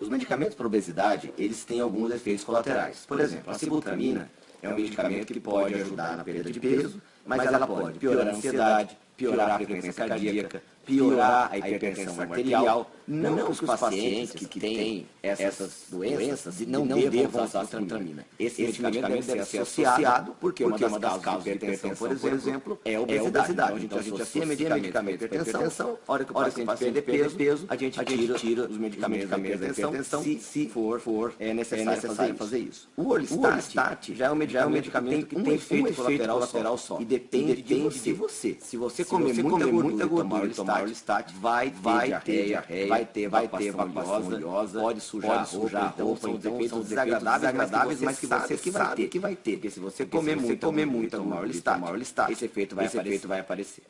Os medicamentos para obesidade, eles têm alguns efeitos colaterais. Por exemplo, a sibutramina é um medicamento que pode ajudar na perda de peso, mas ela pode piorar a ansiedade, piorar a frequência cardíaca, piorar a hipertensão arterial. Não que os pacientes que têm essas doenças não devam usar a sibutramina. Esse medicamento deve ser associado, porque uma das causas de hipertensão, por exemplo, é a obesidade. Então, a gente associa medicamentos para hipertensão, a hora que o paciente perder peso, a gente tira os medicamentos da hipertensão, se for necessário fazer isso. O Orlistat já é um medicamento que tem um efeito colateral só, e depende de você. Se você comer muita gordura e tomar Orlistat, vai ter diarreia, vai ter vai ter evacuação oleosa, pode sujar sujar a roupa, então são desagradáveis, mas que você sabe que vai ter. Porque se você comer muito, comer muito tomar Orlistat, esse efeito vai aparecer.